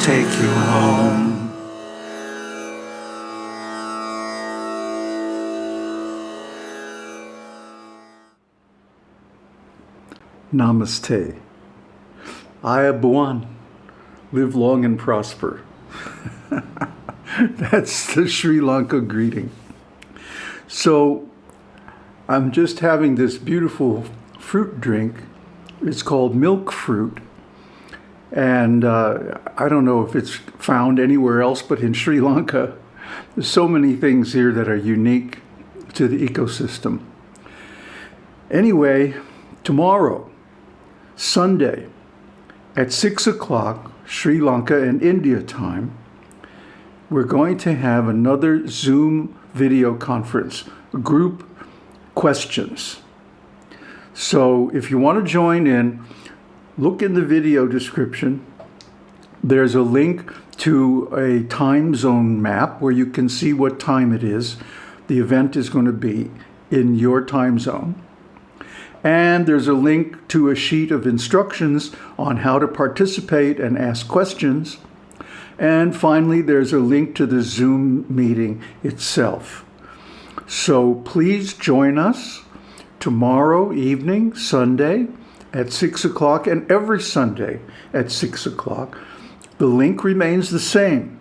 take you home. Namaste. Ayubowan. Live long and prosper. That's the Sri Lanka greeting. So I'm just having this beautiful fruit drink. It's called milk fruit. And uh, I don't know if it's found anywhere else, but in Sri Lanka, there's so many things here that are unique to the ecosystem. Anyway, tomorrow, Sunday at 6 o'clock Sri Lanka and India time, we're going to have another Zoom video conference, group questions. So if you want to join in, look in the video description. There's a link to a time zone map where you can see what time it is. The event is going to be in your time zone. And there's a link to a sheet of instructions on how to participate and ask questions. And finally, there's a link to the Zoom meeting itself. So please join us tomorrow evening, Sunday, at 6 o'clock, and every Sunday at 6 o'clock. The link remains the same.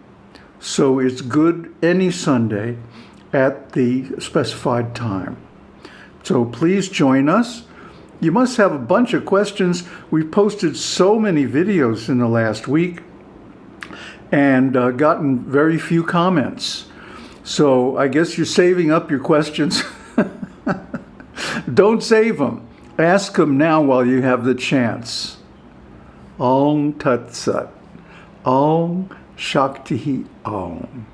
So it's good any Sunday at the specified time. So please join us. You must have a bunch of questions. We've posted so many videos in the last week and uh, gotten very few comments. So I guess you're saving up your questions. Don't save them. Ask them now while you have the chance. Om Tat Sat. Om Shakti Om.